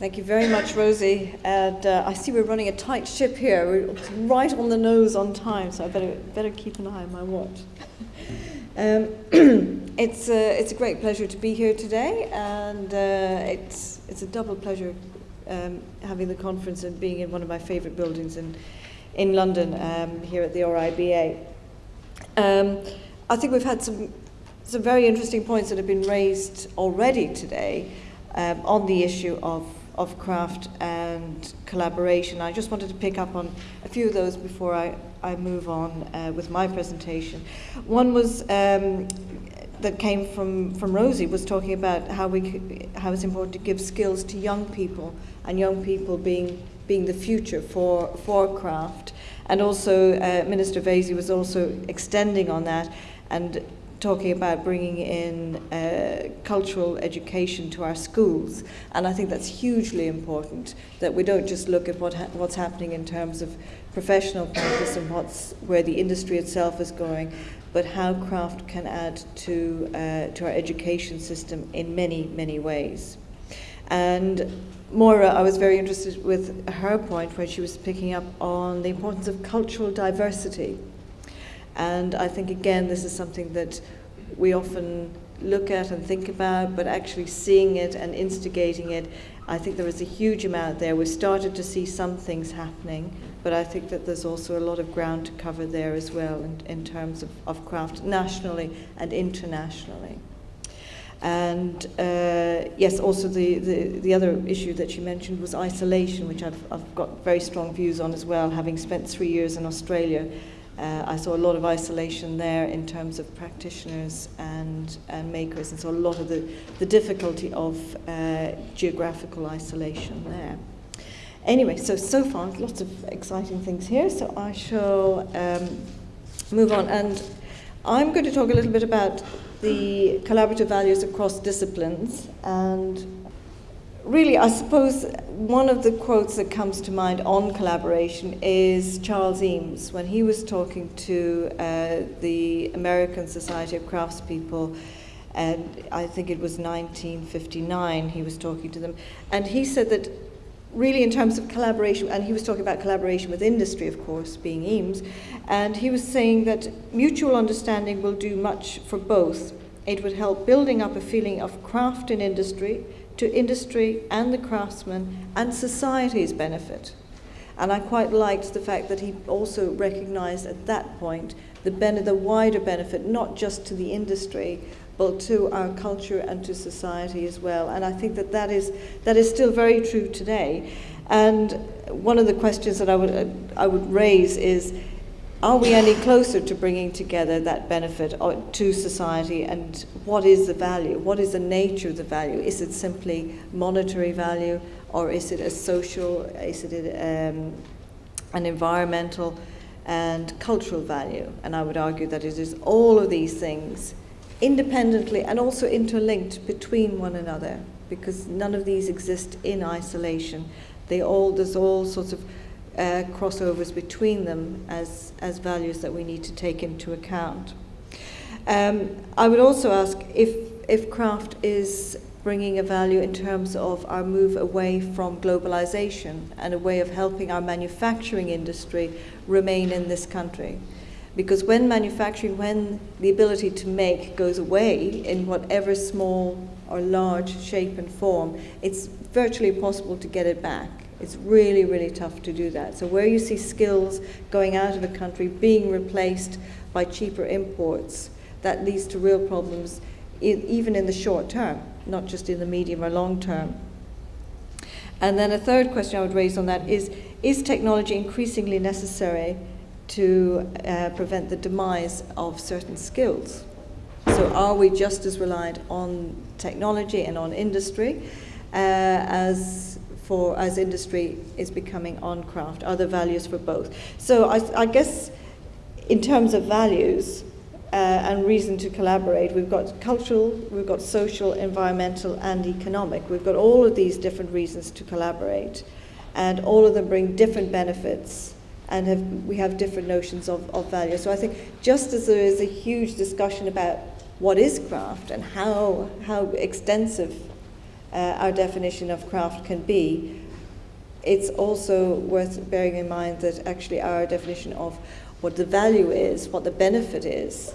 Thank you very much, Rosie. And uh, I see we're running a tight ship here. We're right on the nose on time, so I better, better keep an eye on my watch. um, it's, uh, it's a great pleasure to be here today, and uh, it's, it's a double pleasure um, having the conference and being in one of my favourite buildings in, in London um, here at the RIBA. Um, I think we've had some, some very interesting points that have been raised already today um, on the issue of of craft and collaboration. I just wanted to pick up on a few of those before I, I move on uh, with my presentation. One was um, that came from, from Rosie was talking about how, we, how it's important to give skills to young people and young people being, being the future for, for craft. And also uh, Minister Vaizey was also extending on that and talking about bringing in uh, cultural education to our schools. And I think that's hugely important that we don't just look at what ha what's happening in terms of professional practice and what's, where the industry itself is going, but how craft can add to, uh, to our education system in many, many ways. And Moira, I was very interested with her point where she was picking up on the importance of cultural diversity. And I think, again, this is something that we often look at and think about, but actually seeing it and instigating it, I think there is a huge amount there. We've started to see some things happening, but I think that there's also a lot of ground to cover there as well in, in terms of, of craft nationally and internationally. And uh, yes, also the, the, the other issue that you mentioned was isolation, which I've, I've got very strong views on as well, having spent three years in Australia uh, I saw a lot of isolation there in terms of practitioners and, and makers, and so a lot of the, the difficulty of uh, geographical isolation there. Anyway, so so far, lots of exciting things here, so I shall um, move on. And I'm going to talk a little bit about the collaborative values across disciplines and really, I suppose one of the quotes that comes to mind on collaboration is Charles Eames when he was talking to uh, the American Society of Craftspeople. And I think it was 1959 he was talking to them. And he said that really in terms of collaboration, and he was talking about collaboration with industry, of course, being Eames, and he was saying that mutual understanding will do much for both. It would help building up a feeling of craft in industry, to industry and the craftsmen and society's benefit. And I quite liked the fact that he also recognized at that point the, the wider benefit, not just to the industry, but to our culture and to society as well. And I think that that is, that is still very true today. And one of the questions that I would, I would raise is, are we any closer to bringing together that benefit uh, to society and what is the value? What is the nature of the value? Is it simply monetary value or is it a social, is it um, an environmental and cultural value? And I would argue that it is all of these things independently and also interlinked between one another because none of these exist in isolation. They all, there's all sorts of uh, crossovers between them as, as values that we need to take into account. Um, I would also ask if, if craft is bringing a value in terms of our move away from globalization and a way of helping our manufacturing industry remain in this country. Because when manufacturing, when the ability to make goes away in whatever small or large shape and form, it's virtually impossible to get it back. It's really, really tough to do that. So where you see skills going out of a country being replaced by cheaper imports, that leads to real problems even in the short term, not just in the medium or long term. And then a third question I would raise on that is, is technology increasingly necessary to uh, prevent the demise of certain skills? So are we just as reliant on technology and on industry uh, as for as industry is becoming on craft? Are there values for both? So I, I guess in terms of values uh, and reason to collaborate, we've got cultural, we've got social, environmental, and economic. We've got all of these different reasons to collaborate, and all of them bring different benefits and have, we have different notions of, of value. So I think just as there is a huge discussion about what is craft and how, how extensive uh, our definition of craft can be, it's also worth bearing in mind that actually our definition of what the value is, what the benefit is,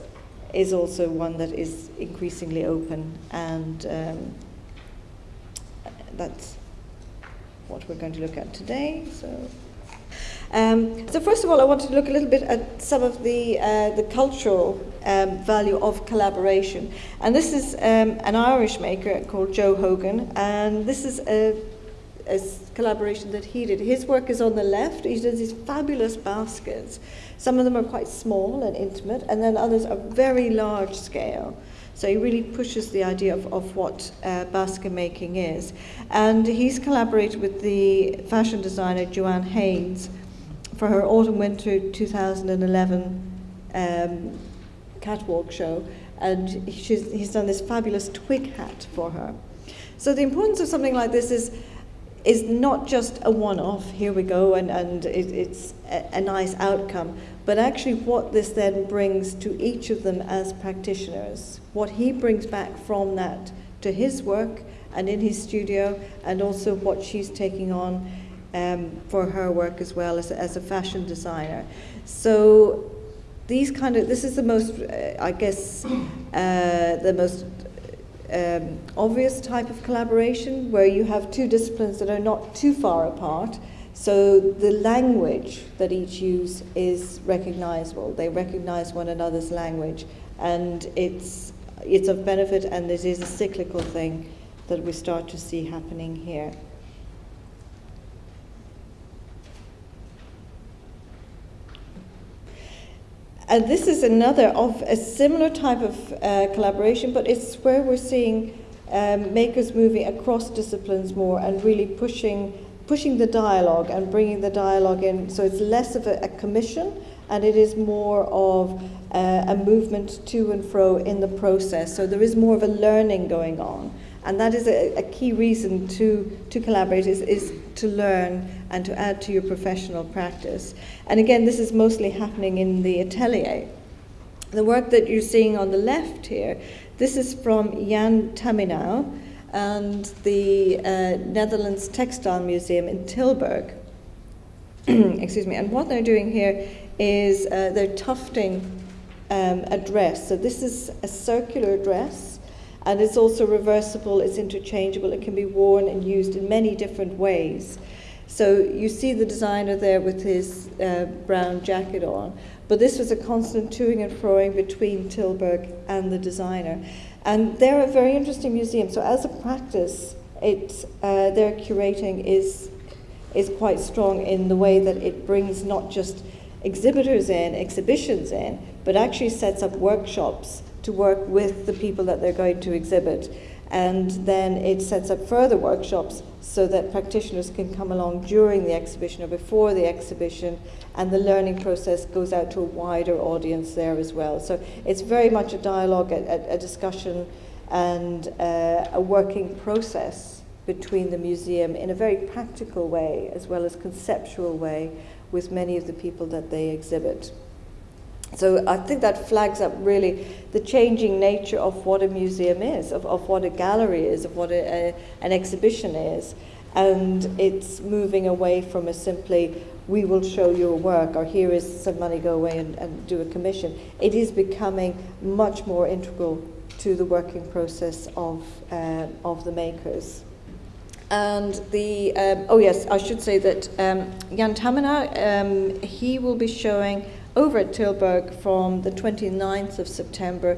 is also one that is increasingly open, and um, that's what we're going to look at today. So. Um, so first of all, I wanted to look a little bit at some of the, uh, the cultural um, value of collaboration. And this is um, an Irish maker called Joe Hogan, and this is a, a, collaboration that he did. His work is on the left. He does these fabulous baskets. Some of them are quite small and intimate, and then others are very large scale. So he really pushes the idea of, of what uh, basket making is. And he's collaborated with the fashion designer Joanne Hynes for her autumn winter 2011 um, catwalk show, and he's done this fabulous twig hat for her. So the importance of something like this is is not just a one-off. Here we go, and and it, it's a, a nice outcome, but actually what this then brings to each of them as practitioners, what he brings back from that to his work and in his studio, and also what she's taking on um, for her work as well as, as a fashion designer. So these kind of, this is the most, uh, I guess, uh, the most um, obvious type of collaboration where you have two disciplines that are not too far apart. So the language that each use is recognizable. They recognize one another's language, and it's it's of benefit, and this is a cyclical thing that we start to see happening here. And this is another of a similar type of uh, collaboration, but it's where we're seeing um, makers moving across disciplines more and really pushing pushing the dialogue and bringing the dialogue in. So it's less of a, a commission and it is more of uh, a movement to and fro in the process. So there is more of a learning going on. And that is a, a key reason to, to collaborate is, is to learn and to add to your professional practice. And again, this is mostly happening in the atelier. The work that you're seeing on the left here, this is from Jan Taminiau and the uh, Netherlands Textile Museum in Tilburg. Excuse me. And what they're doing here is uh, they're tufting um, a dress. So this is a circular dress and it's also reversible, it's interchangeable, it can be worn and used in many different ways. So you see the designer there with his uh, brown jacket on, but this was a constant toing and froing between Tilburg and the designer. And they're a very interesting museum. So as a practice, it, uh, their curating is, is quite strong in the way that it brings not just exhibitors in, exhibitions in, but actually sets up workshops to work with the people that they're going to exhibit. And then it sets up further workshops so that practitioners can come along during the exhibition or before the exhibition, and the learning process goes out to a wider audience there as well. So it's very much a dialogue, a, a discussion, and uh, a working process between the museum in a very practical way as well as conceptual way with many of the people that they exhibit. So I think that flags up really the changing nature of what a museum is, of, of what a gallery is, of what a, a, an exhibition is. And it's moving away from a simply, we will show your work, or here is some money, go away and, and do a commission. It is becoming much more integral to the working process of, uh, of the makers. And the, um, oh yes, I should say that um, Jan Taminiau, um, he will be showing over at Tilburg from the 29th of September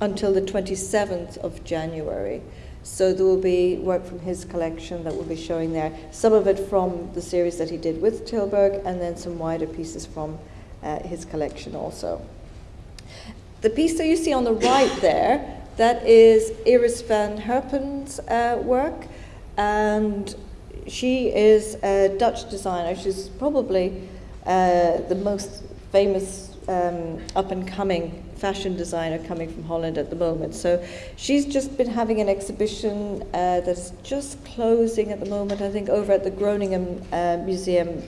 until the 27th of January. So there will be work from his collection that will be showing there. Some of it from the series that he did with Tilburg, and then some wider pieces from uh, his collection also. The piece that you see on the right there, that is Iris van Herpen's uh, work, and she is a Dutch designer. She's probably uh, the most famous um, up and coming fashion designer coming from Holland at the moment. So she's just been having an exhibition uh, that's just closing at the moment, I think, over at the Groningen uh, Museum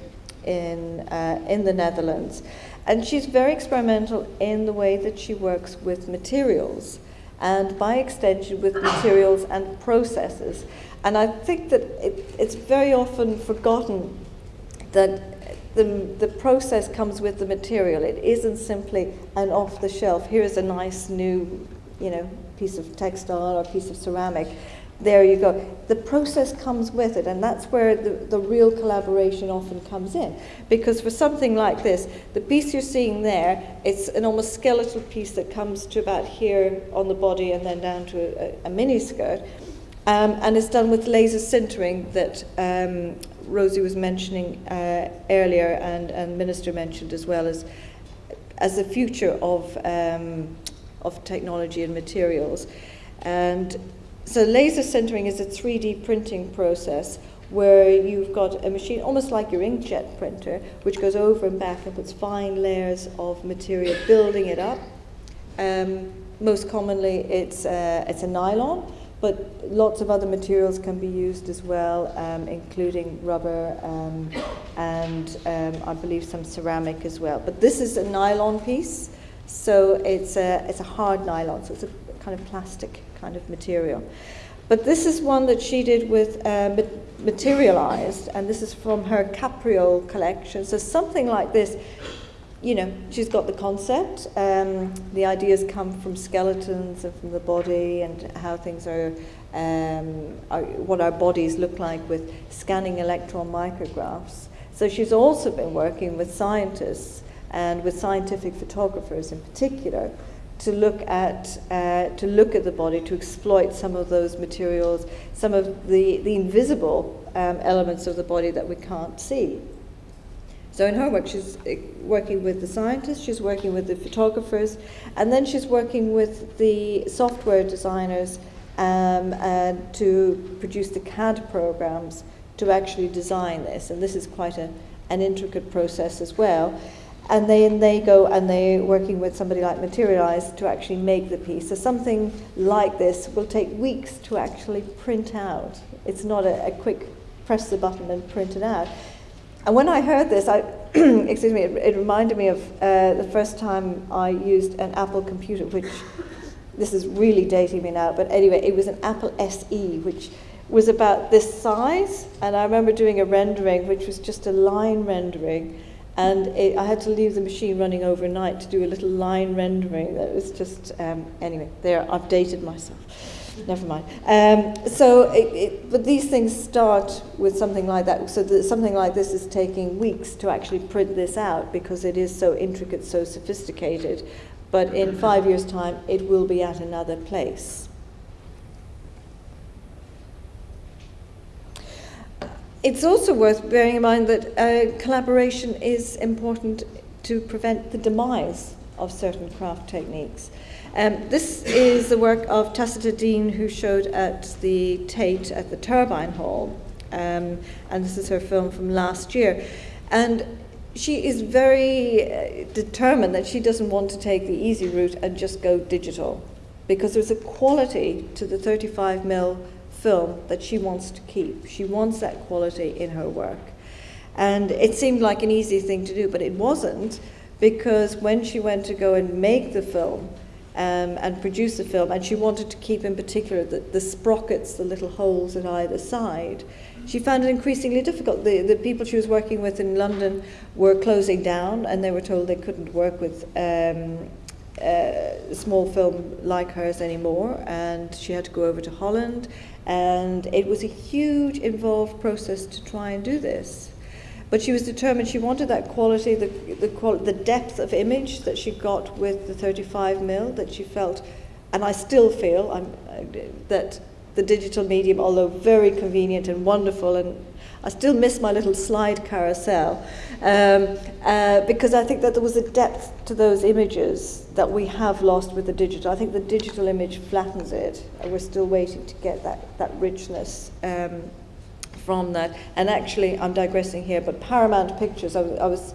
in, uh, in the Netherlands. And she's very experimental in the way that she works with materials and by extension with materials and processes. And I think that it, it's very often forgotten that the, the process comes with the material. It isn't simply an off the shelf, here's a nice new you know, piece of textile or piece of ceramic. There you go. The process comes with it, and that's where the, the real collaboration often comes in. Because for something like this, the piece you're seeing there, it's an almost skeletal piece that comes to about here on the body and then down to a, a mini skirt. Um, and it's done with laser sintering that um, Rosie was mentioning uh, earlier and, and Minister mentioned as well as, as the future of, um, of technology and materials. And so laser sintering is a 3D printing process where you've got a machine almost like your inkjet printer, which goes over and back and puts fine layers of material, building it up. Um, most commonly, it's, uh, it's a nylon, but lots of other materials can be used as well, um, including rubber um, and um, I believe some ceramic as well. But this is a nylon piece, so it's a, it's a hard nylon, so it's a kind of plastic kind of material. But this is one that she did with uh, Materialise, and this is from her Capriole collection. So something like this, you know, she's got the concept. Um, the ideas come from skeletons and from the body and how things are, um, are, what our bodies look like with scanning electron micrographs. So she's also been working with scientists and with scientific photographers in particular to look at uh, to look at the body to exploit some of those materials, some of the the invisible um, elements of the body that we can't see. So in her work, she's uh, working with the scientists, she's working with the photographers, and then she's working with the software designers um, to produce the CAD programs to actually design this. And this is quite a, an intricate process as well and then they go and they're working with somebody like Materialise to actually make the piece. So something like this will take weeks to actually print out. It's not a, a quick press the button and print it out. And when I heard this, I, excuse me, it, it, reminded me of uh, the first time I used an Apple computer, which this is really dating me now, but anyway, it was an Apple SE, which was about this size. And I remember doing a rendering, which was just a line rendering and it, I had to leave the machine running overnight to do a little line rendering. That was just, um, anyway, there, I've dated myself. Never mind. Um, so, it, it, but these things start with something like that. So, that something like this is taking weeks to actually print this out because it is so intricate, so sophisticated. But in five years' time, it will be at another place. It's also worth bearing in mind that uh, collaboration is important to prevent the demise of certain craft techniques. Um, this is the work of Tacita Dean, who showed at the Tate at the Turbine Hall, um, and this is her film from last year. And she is very uh, determined that she doesn't want to take the easy route and just go digital, because there's a quality to the 35 mil film that she wants to keep. She wants that quality in her work. And it seemed like an easy thing to do, but it wasn't because when she went to go and make the film um, and produce the film, and she wanted to keep in particular the, the sprockets, the little holes at either side, she found it increasingly difficult. The, the people she was working with in London were closing down and they were told they couldn't work with um, uh, small film like hers anymore, and she had to go over to Holland. And it was a huge, involved process to try and do this. But she was determined, she wanted that quality, the, the, the depth of image that she got with the 35 mil, that she felt, and I still feel I'm, uh, that the digital medium, although very convenient and wonderful, and I still miss my little slide carousel, um, uh, because I think that there was a depth to those images that we have lost with the digital. I think the digital image flattens it, and we're still waiting to get that, that richness um, from that. And actually, I'm digressing here, but Paramount Pictures, I was, I was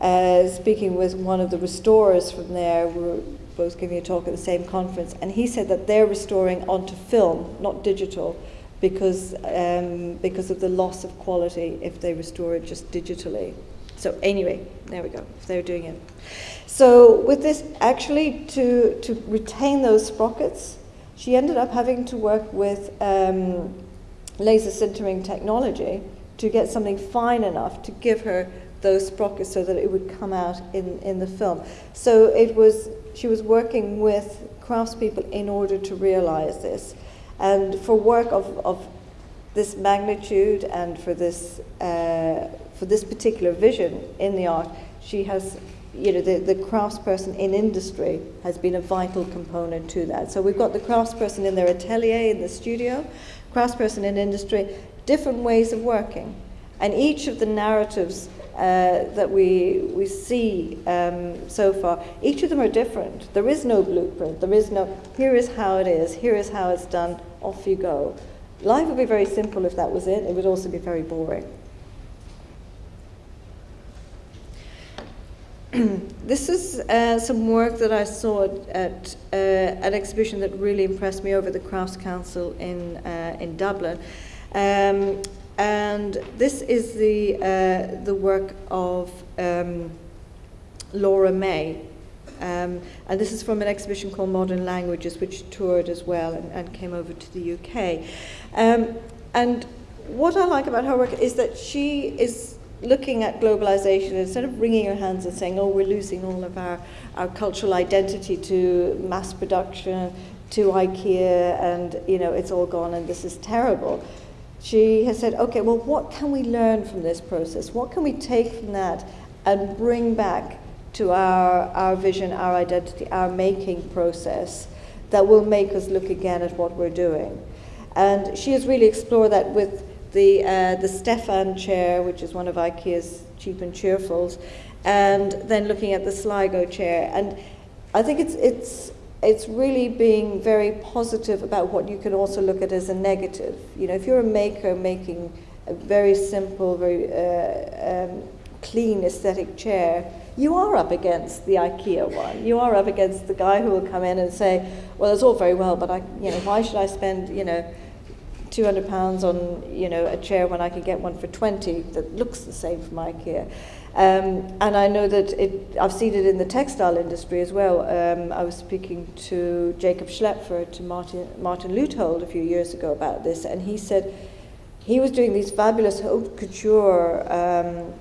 uh, speaking with one of the restorers from there. We were both giving a talk at the same conference, and he said that they're restoring onto film, not digital, because, um, because of the loss of quality if they restore it just digitally. So anyway, there we go, they're doing it. So with this, actually, to, to retain those sprockets, she ended up having to work with um, laser sintering technology to get something fine enough to give her those sprockets so that it would come out in, in the film. So it was, she was working with craftspeople in order to realize this. And for work of, of this magnitude and for this, uh, for this particular vision in the art, she has, you know, the, the craftsperson in industry has been a vital component to that. So we've got the craftsperson in their atelier in the studio, craftsperson in industry, different ways of working. And each of the narratives uh, that we, we see um, so far, each of them are different. There is no blueprint. There is no, here is how it is, here is how it's done, off you go. Life would be very simple if that was it. It would also be very boring. this is uh, some work that I saw at uh, an exhibition that really impressed me over the Crafts Council in, uh, in Dublin. Um, and this is the, uh, the work of um, Laura May. Um, and this is from an exhibition called Modern Languages, which toured as well and, and came over to the UK. Um, and what I like about her work is that she is looking at globalization instead of wringing her hands and saying, oh, we're losing all of our, our cultural identity to mass production, to IKEA, and you know, it's all gone and this is terrible. She has said, okay, well, what can we learn from this process? What can we take from that and bring back to our, our vision, our identity, our making process that will make us look again at what we're doing? And she has really explored that with the, uh, the Stefan chair, which is one of IKEA's cheap and cheerfuls, and then looking at the Sligo chair. And I think it's, it's, it's really being very positive about what you can also look at as a negative. You know, if you're a maker making a very simple, very uh, um, clean aesthetic chair, you are up against the IKEA one. You are up against the guy who will come in and say, well, it's all very well, but I, you know, why should I spend, you know, 200 pounds on, you know, a chair when I could get one for 20 that looks the same from IKEA. Um, and I know that it, I've seen it in the textile industry as well. Um, I was speaking to Jakob Schlaepfer, to Martin, Martin Leuthold a few years ago about this, and he said he was doing these fabulous haute couture um,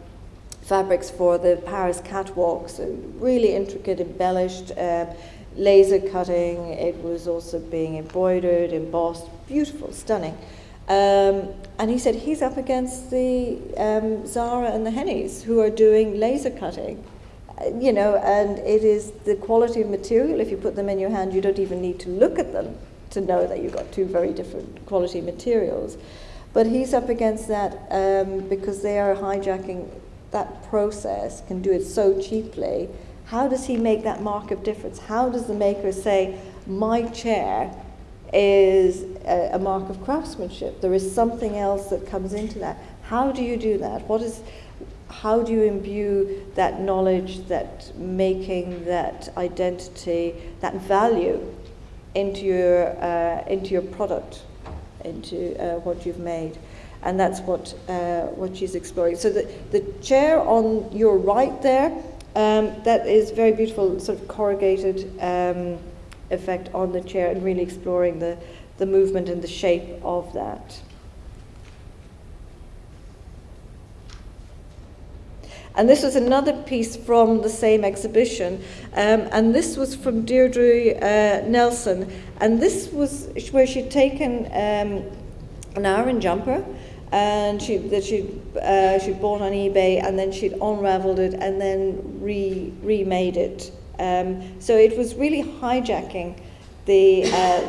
fabrics for the Paris catwalks, really intricate, embellished, uh, laser cutting. It was also being embroidered, embossed, beautiful, stunning. Um, and he said he's up against the um, Zara and the Henneys who are doing laser cutting. Uh, you know, and it is the quality of material. If you put them in your hand, you don't even need to look at them to know that you've got two very different quality materials. But he's up against that um, because they are hijacking that process, can do it so cheaply. How does he make that mark of difference? How does the maker say, my chair is a, a, mark of craftsmanship. There is something else that comes into that. How do you do that? What is, how do you imbue that knowledge, that making, that identity, that value into your, uh, into your product, into uh, what you've made? And that's what, uh, what she's exploring. So the, the chair on your right there, um, that is very beautiful, sort of corrugated um, effect on the chair and really exploring the, the movement and the shape of that. And this was another piece from the same exhibition, um, and this was from Deirdre uh, Nelson. And this was where she'd taken um, an Aran jumper, and she that she'd uh, she'd bought on eBay, and then she'd unravelled it and then re remade it. Um, so it was really hijacking the, uh,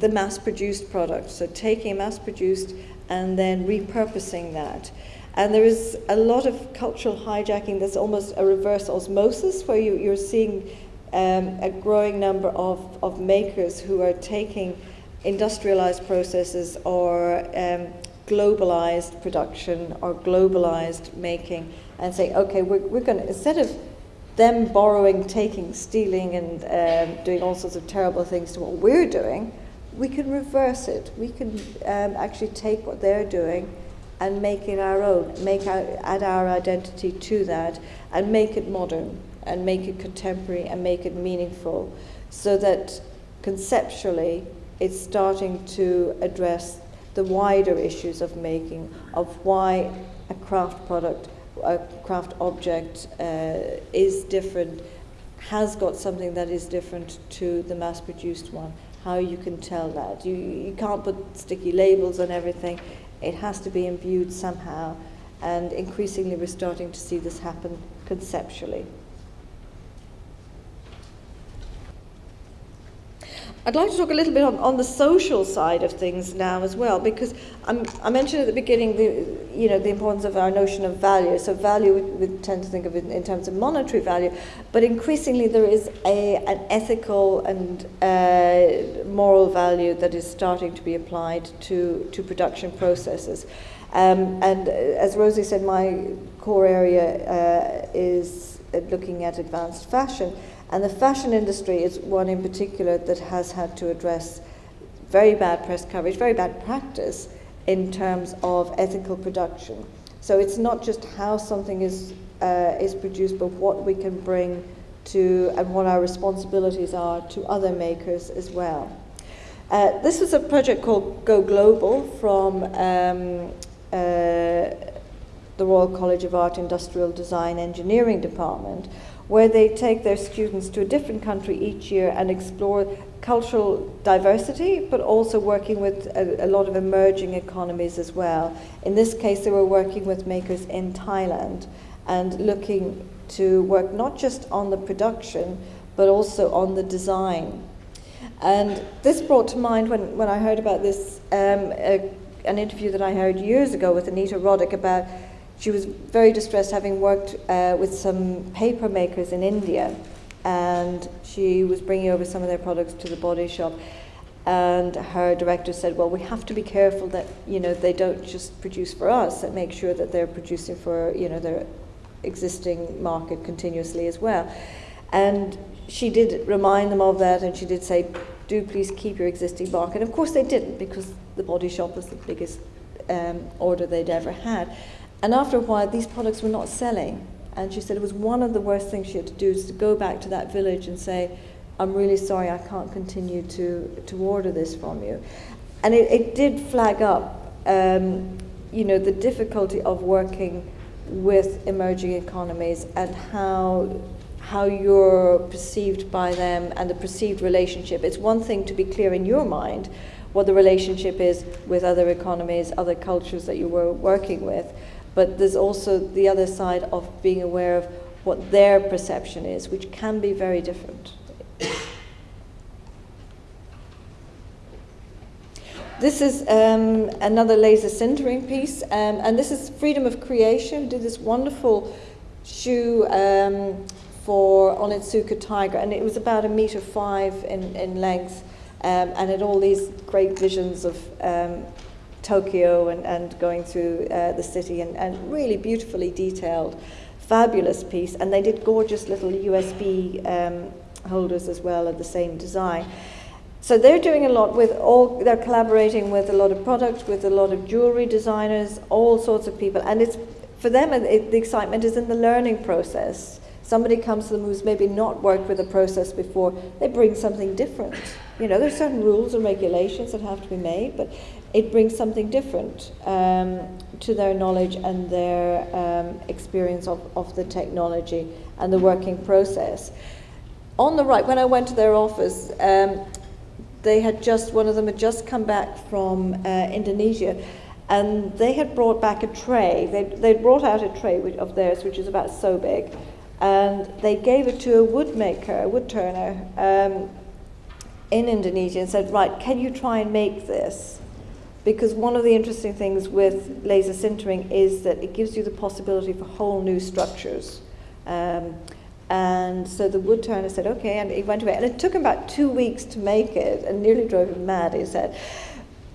the mass-produced product, so taking mass-produced and then repurposing that. And there is a lot of cultural hijacking. That's almost a reverse osmosis, where you, you're seeing um, a growing number of, of makers who are taking industrialized processes or um, globalized production or globalized making and say, okay, we're, we're going to, instead of them borrowing, taking, stealing, and um, doing all sorts of terrible things to what we're doing, we can reverse it. We can um, actually take what they're doing and make it our own, make our, add our identity to that, and make it modern, and make it contemporary, and make it meaningful, so that conceptually, it's starting to address the wider issues of making, of why a craft product, a craft object uh, is different, has got something that is different to the mass produced one. How you can tell that. You, you can't put sticky labels on everything, it has to be imbued somehow. And increasingly, we're starting to see this happen conceptually. I'd like to talk a little bit on, on the social side of things now as well, because I'm, i mentioned at the beginning the, you know, the importance of our notion of value. So value, we, we tend to think of it in terms of monetary value, but increasingly there is a, an ethical and uh, moral value that is starting to be applied to, to production processes. Um, and uh, as Rosie said, my core area uh, is looking at advanced fashion. And the fashion industry is one in particular that has had to address very bad press coverage, very bad practice in terms of ethical production. So it's not just how something is, uh, is produced, but what we can bring to and what our responsibilities are to other makers as well. Uh, this was a project called Go Global from um, uh, the Royal College of Art, Industrial Design, Engineering Department, where they take their students to a different country each year and explore cultural diversity, but also working with a, a, lot of emerging economies as well. In this case, they were working with makers in Thailand and looking to work not just on the production, but also on the design. And this brought to mind when, when I heard about this, um, a, an interview that I heard years ago with Anita Roddick about she was very distressed having worked uh, with some paper makers in India and she was bringing over some of their products to the body shop. And her director said well we have to be careful that you know they don't just produce for us and make sure that they're producing for you know their existing market continuously as well. And she did remind them of that and she did say do please keep your existing market. And of course they didn't because the body shop was the biggest um, order they'd ever had and after a while, these products were not selling. And she said it was one of the worst things she had to do is to go back to that village and say, I'm really sorry, I can't continue to, to order this from you. And it, it did flag up, um, you know, the difficulty of working with emerging economies and how how you're perceived by them and the perceived relationship. It's one thing to be clear in your mind what the relationship is with other economies, other cultures that you were working with, but there's also the other side of being aware of what their perception is, which can be very different. This is um, another laser sintering piece, um, and this is Freedom of Creation. Did this wonderful shoe um, for Onitsuka Tiger, and it was about a meter five in, in length, um, and had all these great visions of um, Tokyo and, and going through uh, the city and, and really beautifully detailed, fabulous piece. And they did gorgeous little USB um, holders as well of the same design. So they're doing a lot with all, they're collaborating with a lot of products, with a lot of jewelry designers, all sorts of people. And it's, for them, it, the excitement is in the learning process. Somebody comes to them who's maybe not worked with a process before, they bring something different. You know, there's certain rules and regulations that have to be made, but it brings something different um, to their knowledge and their um, experience of, of the technology and the working process. On the right, when I went to their office, um, they had just, one of them had just come back from uh, Indonesia and they had brought back a tray. They'd, they'd brought out a tray which, of theirs, which is about so big, and they gave it to a woodmaker, a wood turner um, in Indonesia and said, right, can you try and make this? Because one of the interesting things with laser sintering is that it gives you the possibility for whole new structures. Um, and so the wood turner said, okay, and he went away. And it took him about two weeks to make it and nearly drove him mad, he said.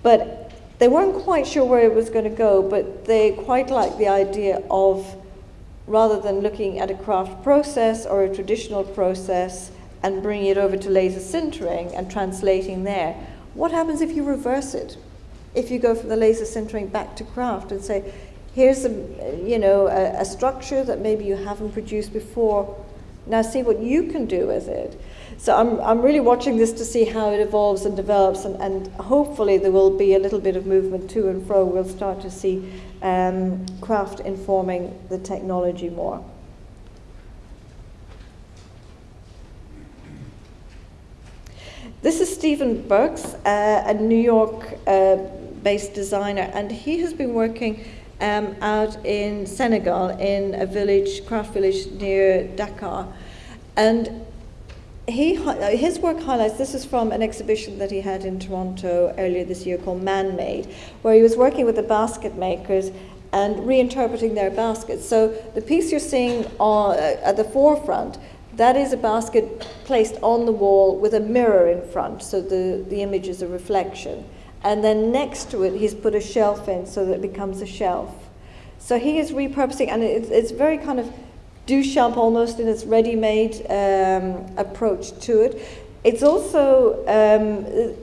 But they weren't quite sure where it was going to go, but they quite liked the idea of rather than looking at a craft process or a traditional process and bringing it over to laser sintering and translating there, what happens if you reverse it? If you go from the laser sintering back to craft and say, here's a, you know, a, a structure that maybe you haven't produced before, now see what you can do with it. So I'm, I'm really watching this to see how it evolves and develops, and, and hopefully there will be a little bit of movement to and fro. We'll start to see um, craft informing the technology more. This is Stephen Burks, uh, a New York uh, based designer, and he has been working um, out in Senegal in a village, craft village near Dakar. And he, his work highlights this is from an exhibition that he had in Toronto earlier this year called Man Made, where he was working with the basket makers and reinterpreting their baskets. So the piece you're seeing on, uh, at the forefront that is a basket placed on the wall with a mirror in front, so the, the image is a reflection. And then next to it, he's put a shelf in so that it becomes a shelf. So he is repurposing, and it's, it's very kind of Duchamp almost in its ready made um, approach to it. It's also um,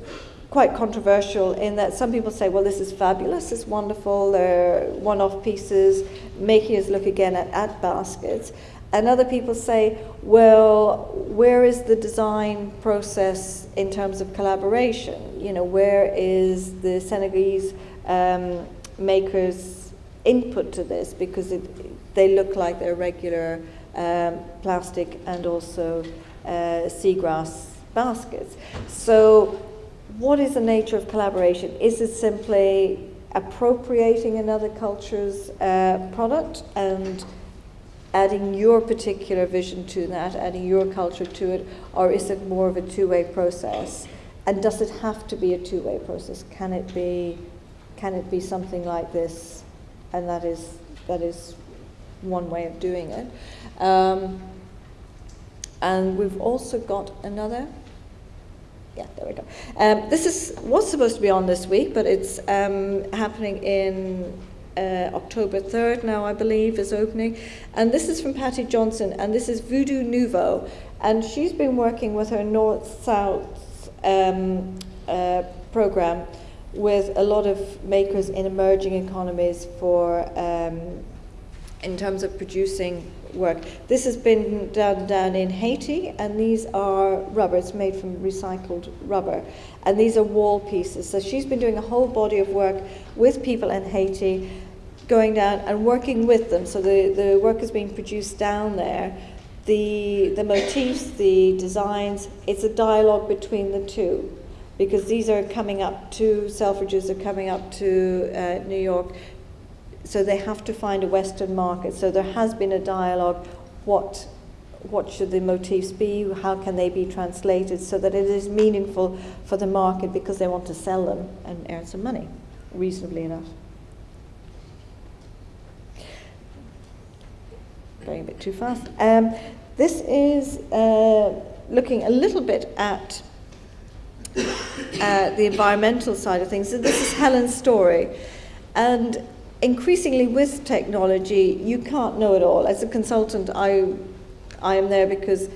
quite controversial in that some people say, well, this is fabulous, it's wonderful, they're one off pieces, making us look again at baskets. And other people say, well, where is the design process in terms of collaboration? You know, where is the Senegalese um, makers' input to this? Because it, they look like they're regular um, plastic and also uh, seagrass baskets. So, what is the nature of collaboration? Is it simply appropriating another culture's uh, product and adding your particular vision to that, adding your culture to it, or is it more of a two way process? And does it have to be a two way process? Can it be, can it be something like this? And that is, that is one way of doing it. Um, and we've also got another. Yeah, there we go. Um, this is was supposed to be on this week, but it's um, happening in uh, October 3rd now, I believe, is opening. And this is from Patty Johnson, and this is Voodoo Nouveau. And she's been working with her North South um, uh, program with a lot of makers in emerging economies for, um, in terms of producing work. This has been done down in Haiti, and these are rubber. It's made from recycled rubber, and these are wall pieces. So she's been doing a whole body of work with people in Haiti, going down and working with them. So the, the work is being produced down there. The, the motifs, the designs, it's a dialogue between the two because these are coming up to, Selfridges are coming up to uh, New York so they have to find a Western market. So there has been a dialogue. What what should the motifs be? How can they be translated so that it is meaningful for the market because they want to sell them and earn some money, reasonably enough. Going a bit too fast. Um, this is uh, looking a little bit at uh, the environmental side of things. So this is Helen Storey. And increasingly with technology, you can't know it all. As a consultant, I, I am there because,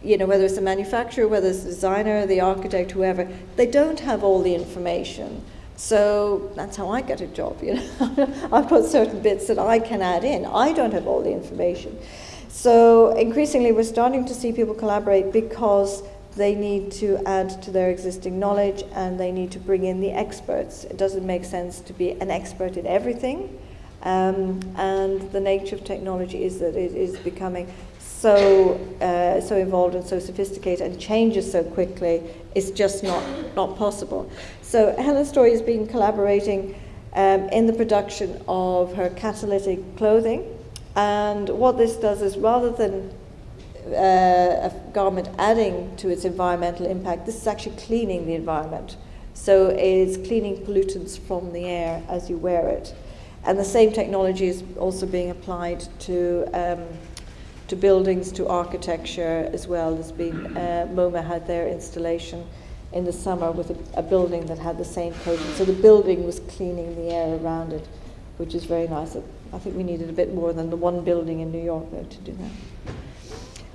you know, whether it's a manufacturer, whether it's a designer, the architect, whoever, they don't have all the information. So that's how I get a job, you know. I've got certain bits that I can add in. I don't have all the information. So increasingly we're starting to see people collaborate because they need to add to their existing knowledge and they need to bring in the experts. It doesn't make sense to be an expert in everything. Um, and the nature of technology is that it is becoming so uh, so involved and so sophisticated and changes so quickly. It's just not not possible. So Helen Storey has been collaborating um, in the production of her catalytic clothing, and what this does is rather than uh, a garment adding to its environmental impact, this is actually cleaning the environment. So it's cleaning pollutants from the air as you wear it. And the same technology is also being applied to, um, to buildings, to architecture as well. There's been, uh, MoMA had their installation in the summer with a, a building that had the same coating. So the building was cleaning the air around it, which is very nice. I think we needed a bit more than the one building in New York though to do that.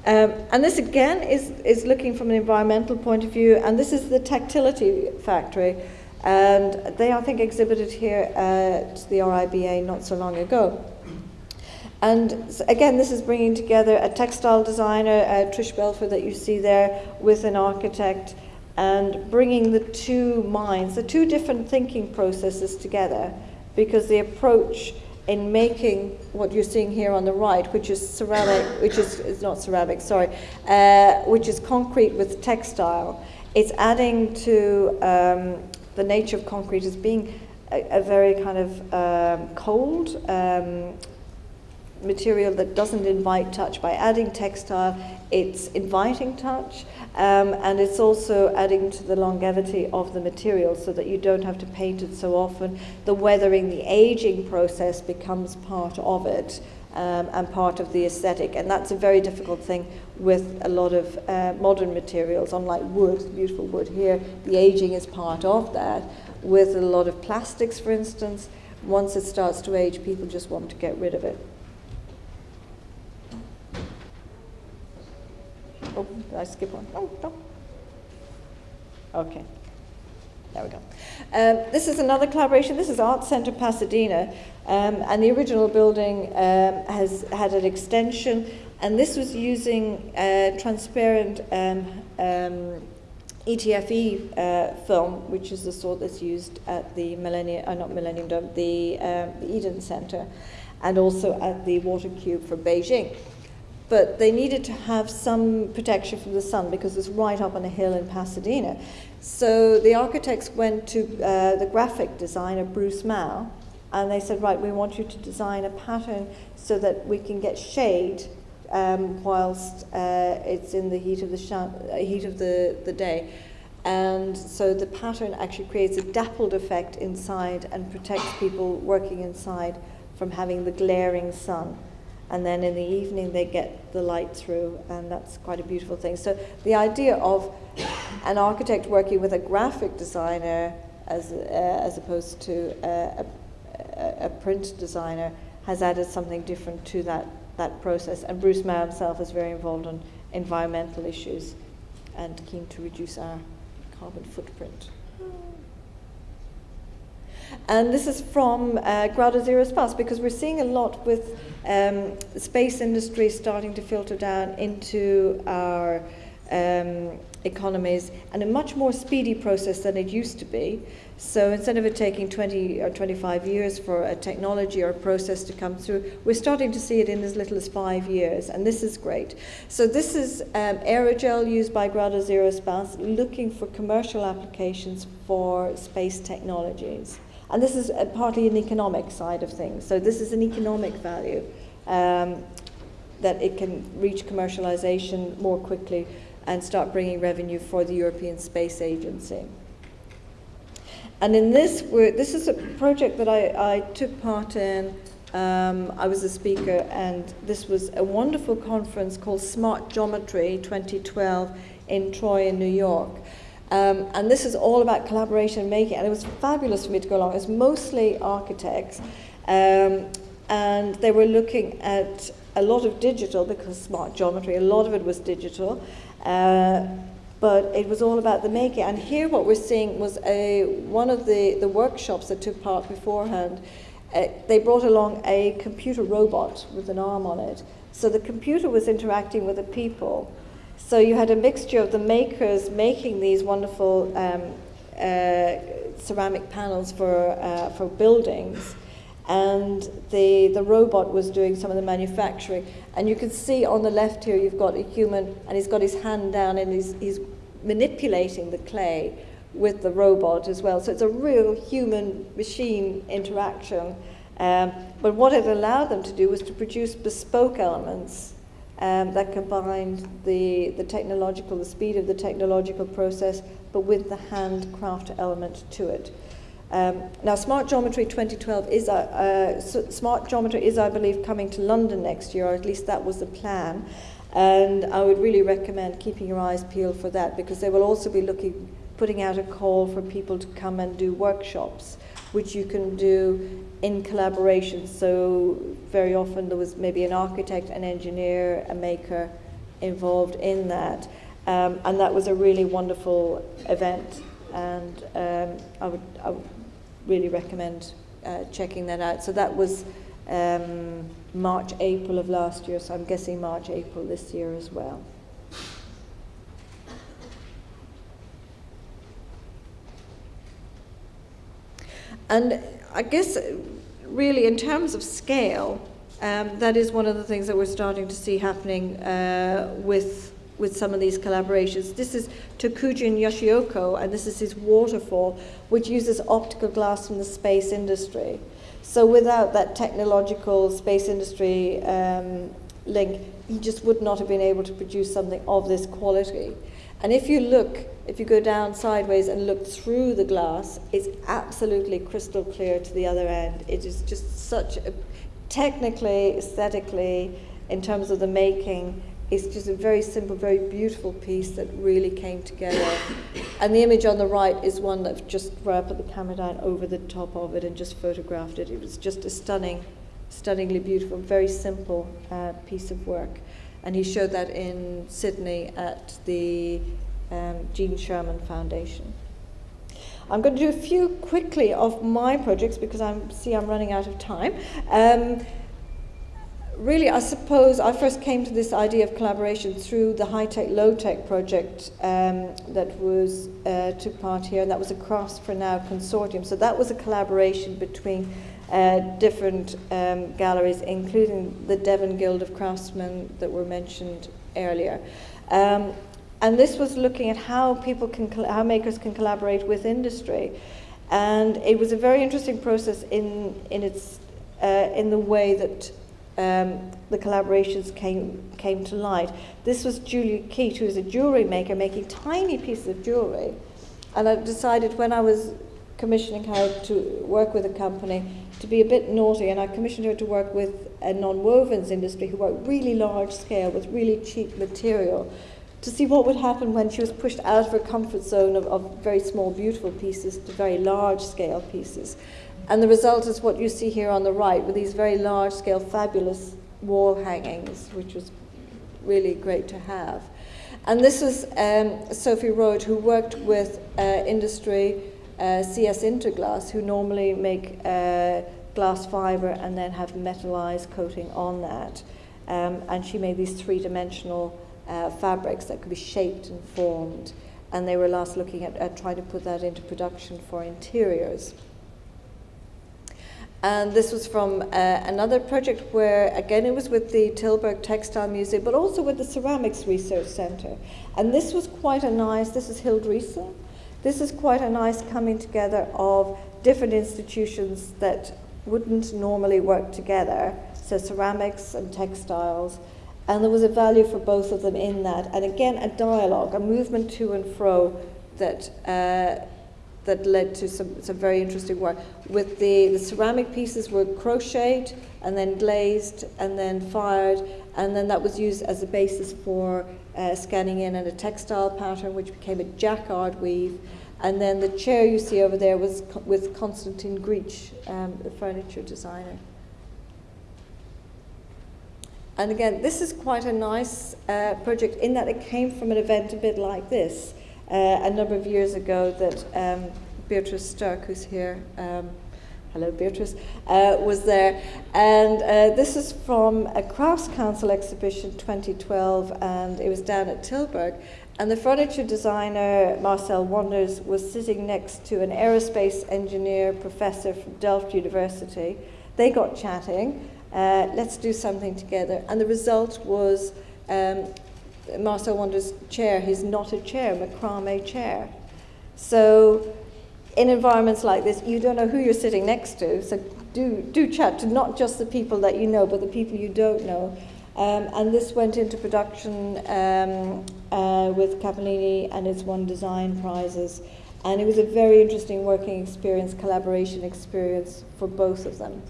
Um, and this again is, is looking from an environmental point of view, and this is the Tactility Factory. And they, I think, exhibited here at the RIBA not so long ago. And again, this is bringing together a textile designer, uh, Trish Belford, that you see there, with an architect, and bringing the two minds, the two different thinking processes together, because the approach in making what you're seeing here on the right, which is ceramic, which is not ceramic, sorry, uh, which is concrete with textile, it's adding to um, the nature of concrete as being a, a very kind of um, cold um, material that doesn't invite touch. By adding textile, it's inviting touch, um, and it's also adding to the longevity of the material so that you don't have to paint it so often. The weathering, the aging process becomes part of it. Um, and part of the aesthetic. And that's a very difficult thing with a lot of uh, modern materials, unlike wood, beautiful wood here. The aging is part of that. With a lot of plastics, for instance, once it starts to age, people just want to get rid of it. Oh, did I skip one? Oh, no. Okay. There we go. Um, this is another collaboration. This is Art Center Pasadena, um, and the original building um, has had an extension, and this was using uh, transparent um, um, ETFE uh, film, which is the sort that's used at the Millennium, uh, not Millennium Dome, the, um, the Eden Center, and also at the Water Cube for Beijing but they needed to have some protection from the sun because it's right up on a hill in Pasadena. So the architects went to uh, the graphic designer, Bruce Mau, and they said, right, we want you to design a pattern so that we can get shade um, whilst uh, it's in the heat of the, uh, heat of the, the day. And so the pattern actually creates a dappled effect inside and protects people working inside from having the glaring sun and then in the evening they get the light through, and that's quite a beautiful thing. So the idea of an architect working with a graphic designer as, uh, as opposed to a, a, print designer has added something different to that, that process. And Bruce Mau himself is very involved in environmental issues and keen to reduce our carbon footprint. And this is from uh, Grado Zero Space because we're seeing a lot with um, space industry starting to filter down into our um, economies and a much more speedy process than it used to be. So instead of it taking 20 or 25 years for a technology or a process to come through, we're starting to see it in as little as five years, and this is great. So this is um, aerogel used by Grado Zero Space, looking for commercial applications for space technologies. And this is partly an economic side of things. So this is an economic value um, that it can reach commercialization more quickly and start bringing revenue for the European Space Agency. And in this, this is a project that I, I took part in. Um, I was a speaker, and this was a wonderful conference called Smart Geometry 2012 in Troy, in New York. Um, and this is all about collaboration and making, and it was fabulous for me to go along. It was mostly architects, um, and they were looking at a lot of digital because smart geometry, a lot of it was digital, uh, but it was all about the making. And here, what we're seeing was a one of the the workshops that took part beforehand. Uh, they brought along a computer robot with an arm on it, so the computer was interacting with the people. So you had a mixture of the makers making these wonderful um, uh, ceramic panels for, uh, for buildings, and the, the robot was doing some of the manufacturing. And you can see on the left here, you've got a human, and he's got his hand down and he's, he's manipulating the clay with the robot as well. So it's a real human machine interaction. Um, but what it allowed them to do was to produce bespoke elements um, that combined the, the technological, the speed of the technological process, but with the handcraft element to it. Um, now, Smart Geometry 2012 is, uh, uh, Smart Geometry is, I believe, coming to London next year, or at least that was the plan. And I would really recommend keeping your eyes peeled for that because they will also be looking, putting out a call for people to come and do workshops which you can do in collaboration. So very often there was maybe an architect, an engineer, a maker involved in that. Um, and that was a really wonderful event. And um, I, would, I would really recommend uh, checking that out. So that was um, March, April of last year, so I'm guessing March, April this year as well. And I guess, really, in terms of scale, um, that is one of the things that we're starting to see happening uh, with with some of these collaborations. This is Tokujin Yoshioka, and this is his waterfall, which uses optical glass from the space industry. So without that technological space industry um, link, he just would not have been able to produce something of this quality. And if you look, if you go down sideways and look through the glass, it's absolutely crystal clear to the other end. It is just such a, technically, aesthetically, in terms of the making, it's just a very simple, very beautiful piece that really came together. and the image on the right is one that just where I put the camera down over the top of it and just photographed it. It was just a stunning, stunningly beautiful, very simple uh, piece of work. And he showed that in Sydney at the um, Gene Sherman Foundation. I'm going to do a few quickly of my projects because I see I'm running out of time. Um, really, I suppose I first came to this idea of collaboration through the high tech, low tech project um, that was uh, took part here, and that was a Crafts for Now consortium. So that was a collaboration between uh, different um, galleries, including the Devon Guild of Craftsmen that were mentioned earlier. Um, and this was looking at how people can, how makers can collaborate with industry. And it was a very interesting process in, in, its, uh, in the way that um, the collaborations came, came to light. This was Julia Keat, who is a jewellery maker, making tiny pieces of jewellery. And I decided when I was commissioning her to work with a company to be a bit naughty, and I commissioned her to work with a non-wovens industry who work really large scale with really cheap material to see what would happen when she was pushed out of her comfort zone of, of very small, beautiful pieces to very large scale pieces. And the result is what you see here on the right with these very large scale, fabulous wall hangings, which was really great to have. And this was um, Sophie Roet, who worked with uh, industry, uh, CS Interglass, who normally make uh, glass fiber and then have metallized coating on that. Um, and she made these three dimensional uh, fabrics that could be shaped and formed. And they were last looking at, at trying to put that into production for interiors. And this was from uh, another project where, again, it was with the Tilburg Textile Museum, but also with the Ceramics Research Centre. And this was quite a nice, this is Hil Driessen. This is quite a nice coming together of different institutions that wouldn't normally work together, so ceramics and textiles. And there was a value for both of them in that. And again, a dialogue, a movement to and fro that uh, that led to some, some very interesting work. With the, the ceramic pieces were crocheted and then glazed and then fired, and then that was used as a basis for uh, scanning in and a textile pattern, which became a jacquard weave. And then the chair you see over there was co with Konstantin Grcic, um, the furniture designer. And again, this is quite a nice uh, project in that it came from an event a bit like this uh, a number of years ago that um, Beatrice Stark, who's here, um, hello Beatrice, uh, was there. And uh, this is from a Crafts Council exhibition 2012, and it was down at Tilburg. And the furniture designer, Marcel Wanders, was sitting next to an aerospace engineer professor from Delft University. They got chatting, uh, let's do something together. And the result was um, Marcel Wanders' chair, his knotted chair, macrame chair. So in environments like this, you don't know who you're sitting next to, so do, do chat to not just the people that you know, but the people you don't know. Um, and this went into production um, uh, with Cappellini and it's won design prizes. And it was a very interesting working experience, collaboration experience for both of them.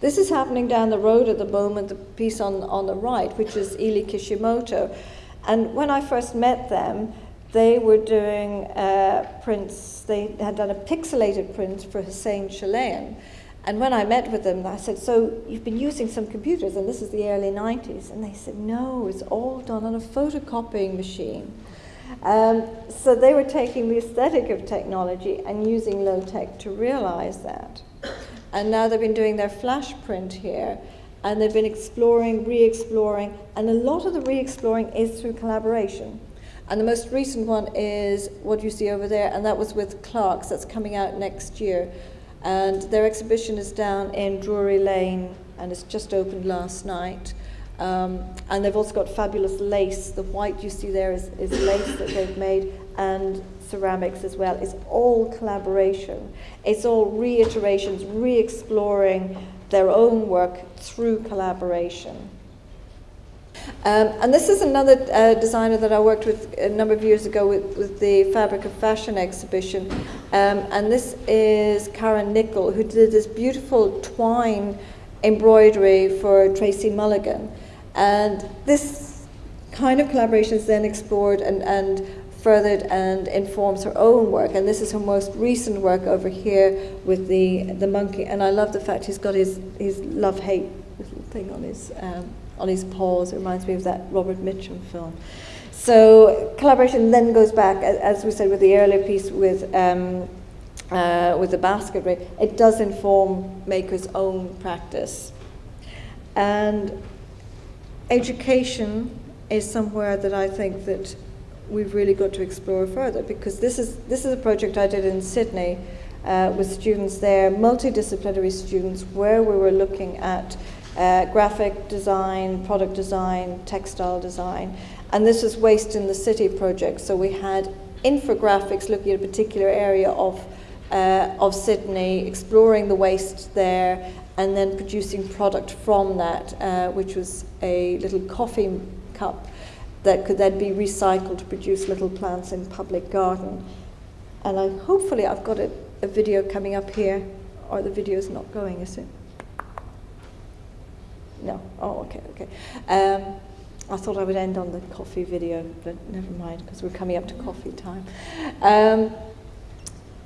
This is happening down the road at the moment, the piece on, on the right, which is Eley Kishimoto. And when I first met them, they were doing uh, prints, they had done a pixelated print for Hussein Chalayan. And when I met with them, I said, So you've been using some computers, and this is the early 90s. And they said, No, it's all done on a photocopying machine. Um, so they were taking the aesthetic of technology and using low tech to realize that. and now they've been doing their flash print here, and they've been exploring, re exploring, and a lot of the re exploring is through collaboration. And the most recent one is what you see over there, and that was with Clark's, that's coming out next year. And their exhibition is down in Drury Lane, and it's just opened last night. Um, and they've also got fabulous lace. The white you see there is, is lace that they've made, and ceramics as well. It's all collaboration. It's all reiterations, re exploring their own work through collaboration. Um, and this is another uh, designer that I worked with a number of years ago with, with the Fabric of Fashion exhibition. Um, and this is Karen Nicol, who did this beautiful twine embroidery for Tracy Mulligan. And this kind of collaboration is then explored and, and furthered and informs her own work. And this is her most recent work over here with the, the monkey. And I love the fact he's got his, his love hate little thing on his, um, on his paws. It reminds me of that Robert Mitchum film. So collaboration then goes back, as we said with the earlier piece with, um, uh, with the basketry, it does inform makers' own practice. And education is somewhere that I think that we've really got to explore further because this is, this is a project I did in Sydney uh, with students there, multidisciplinary students, where we were looking at uh, graphic design, product design, textile design. And this was Waste in the City project. So we had infographics looking at a particular area of, uh, of Sydney, exploring the waste there, and then producing product from that, uh, which was a little coffee cup that could then be recycled to produce little plants in public garden. And I, hopefully I've got a, a video coming up here, or the video is not going, is it? No. Oh, okay, okay. Um, I thought I would end on the coffee video, but never mind, because we're coming up to coffee time. Um,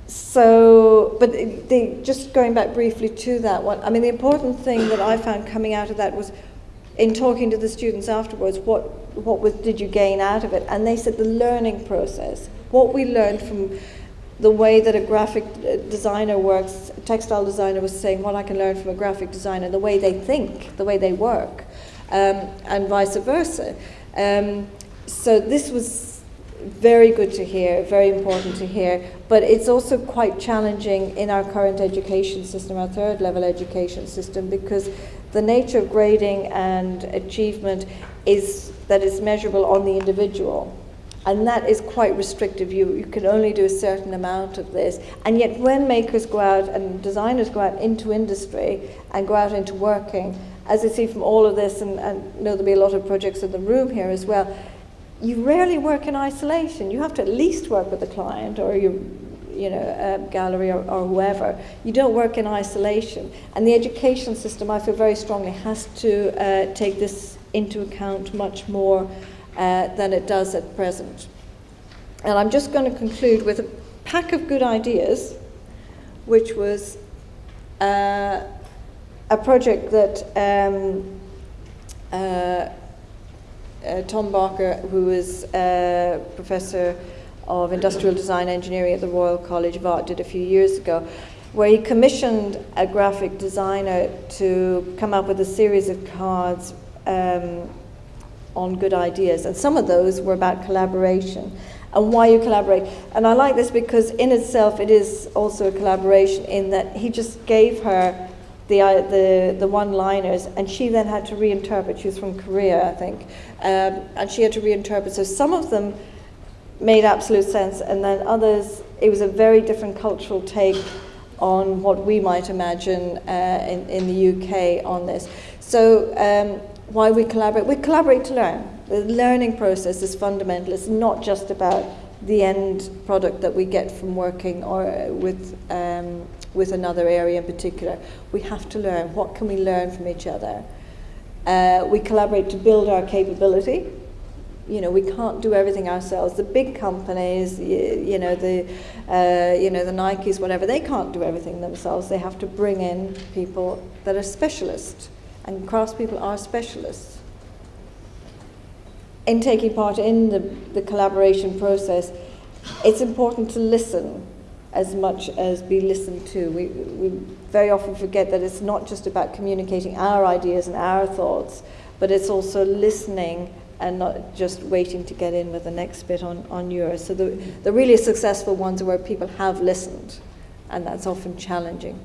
so, but the, just going back briefly to that one, I mean, the important thing that I found coming out of that was in talking to the students afterwards, what, what was, did you gain out of it? And they said the learning process, what we learned from the way that a graphic uh, designer works, textile designer was saying what I can learn from a graphic designer, the way they think, the way they work, um, and vice versa. Um, so this was very good to hear, very important to hear, but it's also quite challenging in our current education system, our third level education system, because the nature of grading and achievement is that it's measurable on the individual. And that is quite restrictive. You, you can only do a certain amount of this. And yet, when makers go out and designers go out into industry and go out into working, as I see from all of this, and, and know there'll be a lot of projects in the room here as well, you rarely work in isolation. You have to at least work with the client or your you know, gallery or, or whoever. You don't work in isolation. And the education system, I feel very strongly, has to uh, take this into account much more uh, than it does at present. And I'm just going to conclude with a pack of good ideas, which was uh, a project that um, uh, uh, Tom Barker, who is a professor of industrial design engineering at the Royal College of Art, did a few years ago, where he commissioned a graphic designer to come up with a series of cards um, on good ideas. And some of those were about collaboration and why you collaborate. And I like this because, in itself, it is also a collaboration in that he just gave her the, uh, the, the one liners and she then had to reinterpret. She was from Korea, I think. Um, and she had to reinterpret. So some of them made absolute sense, and then others, it was a very different cultural take on what we might imagine uh, in, in the UK on this. So um, why we collaborate? We collaborate to learn. The learning process is fundamental. It's not just about the end product that we get from working or with um, with another area in particular. We have to learn. What can we learn from each other? Uh, we collaborate to build our capability. You know, we can't do everything ourselves. The big companies, you, you know, the uh, you know the Nikes, whatever, they can't do everything themselves. They have to bring in people that are specialists and craftspeople are specialists. In taking part in the, the collaboration process, it's important to listen as much as be listened to. We, we very often forget that it's not just about communicating our ideas and our thoughts, but it's also listening and not just waiting to get in with the next bit on, on yours. So the, the really successful ones are where people have listened, and that's often challenging.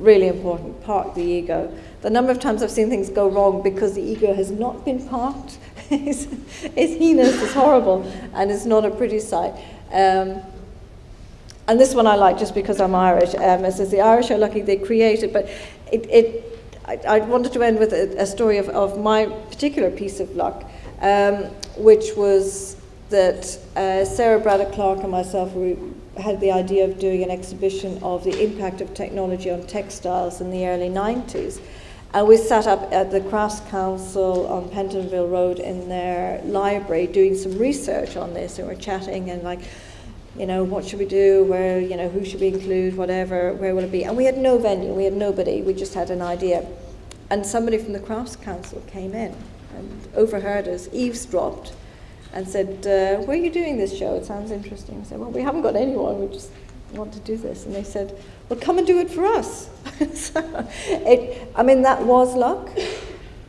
Really important, park the ego. The number of times I've seen things go wrong because the ego has not been parked is, is heinous, it's horrible, and it's not a pretty sight. Um, and this one I like just because I'm Irish. Um, it says the Irish are lucky they created, but it, it I, I, wanted to end with a, a story of, of, my particular piece of luck, um, which was that uh, Sarah Braddock Clarke and myself we had the idea of doing an exhibition of the impact of technology on textiles in the early 90s. And we sat up at the Crafts Council on Pentonville Road in their library doing some research on this, and we're chatting and like, you know, what should we do? Where, you know, who should we include? Whatever, where will it be? And we had no venue, we had nobody, we just had an idea. And somebody from the Crafts Council came in and overheard us, eavesdropped, and said, uh, Where are you doing this show? It sounds interesting. I said, Well, we haven't got anyone, we just want to do this. And they said, Well, come and do it for us. so it, I mean, that was luck,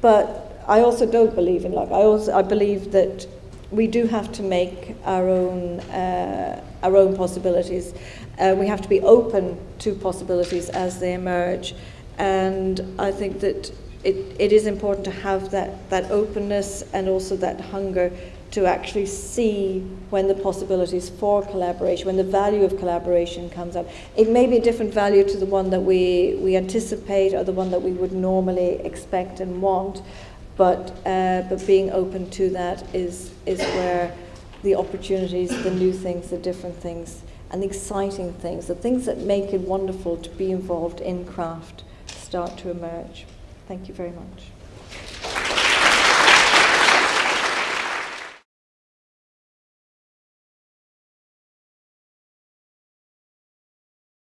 but I also don't believe in luck. I, also, I believe that we do have to make our own, uh, our own possibilities. Uh, we have to be open to possibilities as they emerge. And I think that it, it is important to have that, that openness and also that hunger to actually see when the possibilities for collaboration, when the value of collaboration comes up. It may be a different value to the one that we, we anticipate or the one that we would normally expect and want, but, uh, but being open to that is, is where the opportunities, the new things, the different things, and the exciting things, the things that make it wonderful to be involved in craft start to emerge. Thank you very much.